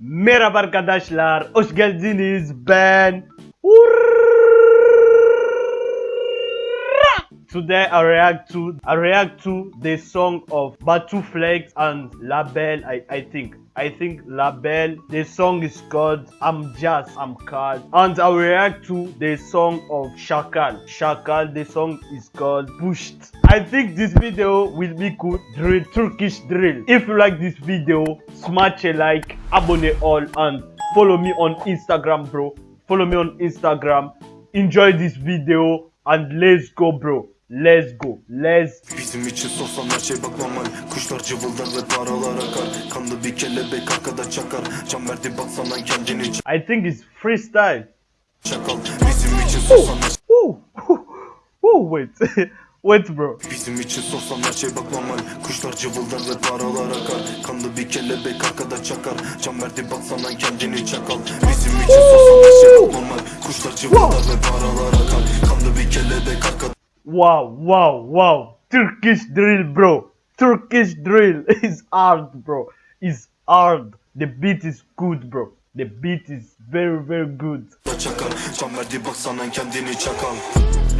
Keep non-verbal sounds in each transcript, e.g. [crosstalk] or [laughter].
Merhaba arkadaşlar, hoş geldiniz. Ben Today I react to I react to the song of Batu Flex and Label. I, I think I think Label. The song is called I'm Just I'm Called, and I react to the song of Shakal. Shakal. The song is called Pushed. I think this video will be good drill Turkish drill. If you like this video, smash a like, abone all, and follow me on Instagram, bro. Follow me on Instagram. Enjoy this video and let's go, bro. Let's go. Let's Bizim için sorsan her şey bak normal Kuşlar cıvıldar ve paralar akar. Kanlı bir kelebek arkada çakar. Can verdi baksana kendini I think it's freestyle. çakal. Bizim için sorsan her Woo, woo, wait, [laughs] wait, bro. Bizim için sorsan her şey bak normal Kuşlar cıvıldar ve paralar akar. Kanlı bir kelebek arkada çakar. Can verdi baksana kendini çakal. Bizim için sorsan her şey bak normal Kuşlar cıvıldar ve paralar akar. Kanlı bir kelebek arkada Wow, wow, wow. Turkish drill, bro. Turkish drill [laughs] is hard, bro. Is hard. The beat is good, bro. The beat is very, very good. çakar Can verdi baksana kendini çakal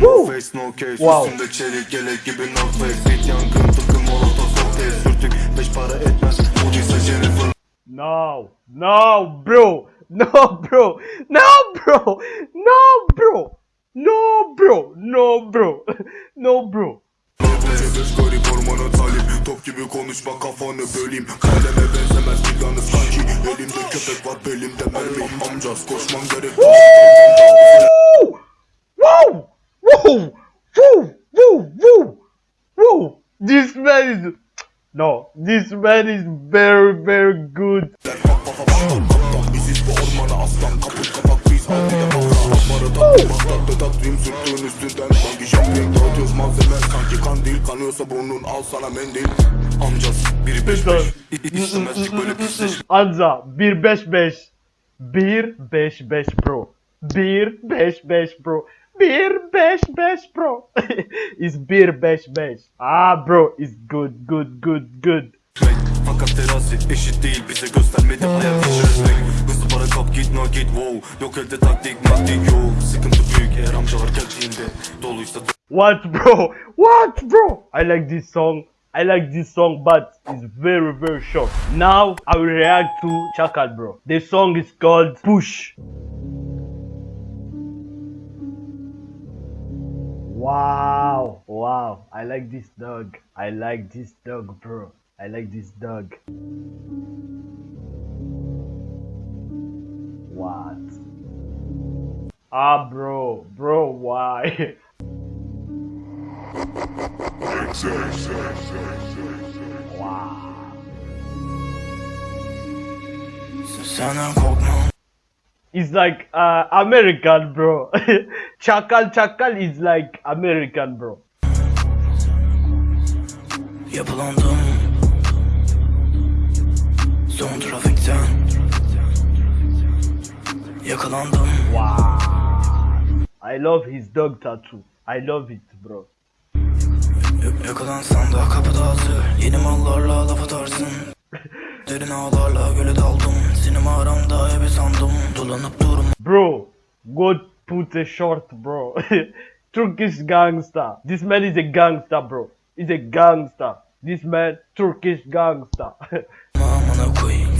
No face no case Wow. Üstünde çelik gelek gibi no face Bit yangın tıkı molotof kokteyl Sürtük beş para etmez Buduysa Jennifer No, no, bro. No, bro. No, bro. No, bro. No, bro. No, bro. [laughs] No, bro. Garip ormana Top gibi konuşma kafanı böleyim Kaleme benzemez bir yanı sanki Elimde köpek var belimde mermi Amcaz koşman gerek Woo! Whoa! Whoa! Woo! Woo! Woo! Woo! This man is no. This man is very, very good. Vedat Rim sürttüğün üstünden Sanki şampiyonk dağıtıyoruz malzeme Sanki kandil kanıyorsa burnun al sana mendil Amcaz biri beş beş İ- İstemezdik böyle pisleşme Anza 155 155 bro. 155 bro. 155 bro. is 155. Ah bro is good good good good. Fakat terazi eşit değil bize göstermedi hayat hiç kap git wow Yok elde taktik maktik Sıkıntı büyük eğer amcalar geldiğinde Doluysa What bro? What bro? I like this song. I like this song, but it's very very short. Now I will react to Chakal bro. The song is called Push. Wow, wow. I like this dog. I like this dog, bro. I like this dog. What? Ah, bro, bro, why? wow. Senden It's like uh, American, bro. [laughs] Chakal Chakal is like American, bro. Yapılandım Yakalandım Wow. I love his dog tattoo. I love it, bro. Y- Yakalansan da kapıda hazır Yeni mallarla laf atarsın [laughs] Derin ağlarla göle daldım Sinema aramda ebe sandım Dolanıp durma Bro, go put a short, bro. [laughs] Turkish gangster. This man is a gangster, bro. He's a gangster. This man, Turkish gangster. [laughs]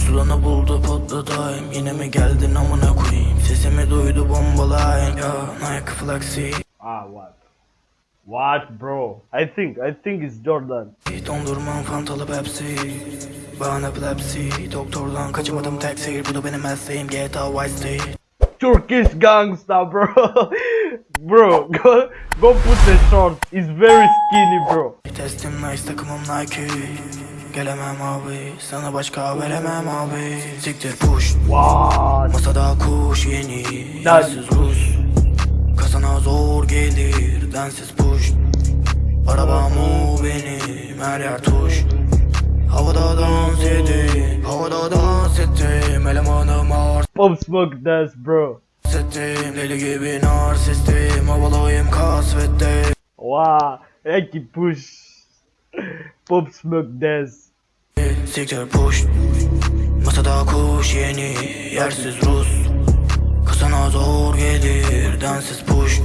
Amına koyayım Sulanı buldu patladayım Yine mi geldin amına koyayım Sesimi duydu bombalayın Ya Nike Flaxi ah, what? What, bro? I think, I think it's Jordan. Dondurmam fantalı Pepsi Bana epilepsi Doktordan kaçamadım tek seyir Bu da benim mesleğim GTA Vice City Turkish gangster, bro. [laughs] bro, go go put the short. He's very skinny, bro. Testim nice takımım Nike Gelemem abi Sana başka veremem abi Siktir push What? Masada kuş yeni Lan. Yersiz Rus Kasana zor gelir Densiz push Arabam o benim Her yer tuş Havada dans edip Havada dans ettim Elemanım ağır Pop smoke dance, bro. Settim deli gibi narsistim Havalıyım kasvettim Wow, Eki push. Pop smoke dance. Siktir push. Masada kuş yeni yersiz Rus. Kasana zor gelir densiz push.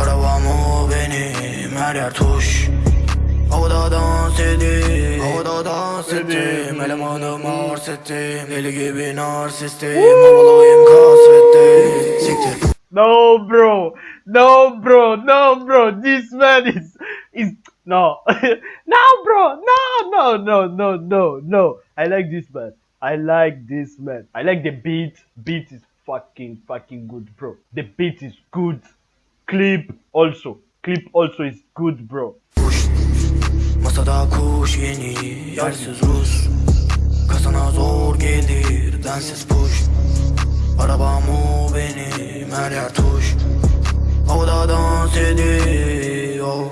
Arabam o benim her yer tuş. Havada dans edip Havada dans ettim. Elemanım arz ettim Deli gibi narsistim. Havalıyım kasvette. Siktir. No, bro. No, bro. No, bro. This man is is no, [laughs] no, bro. No, no, no, no, no, no. I like this man. I like this man. I like the beat. Beat is fucking fucking good, bro. The beat is good. Clip also. Clip also is good, bro. Masada kuş yeni yersiz Rus Kasana zor gelir densiz push Arabam o benim her yer tuş Havada dans ediyor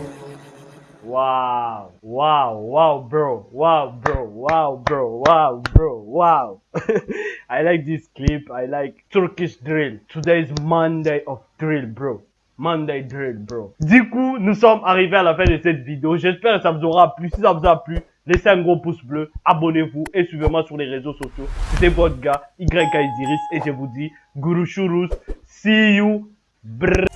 Wow, wow, wow, bro, wow, bro, wow, bro, wow, bro, wow. [laughs] I like this clip. I like Turkish drill. Today is Monday of drill, bro. Monday drill, bro. Du coup, nous sommes arrivés à la fin de cette vidéo. J'espère que ça vous aura plu. Si ça vous a plu, laissez un gros pouce bleu, abonnez-vous et suivez-moi sur les réseaux sociaux. C'était votre gars, YK et je vous dis, Guru Shurus, see you, brr.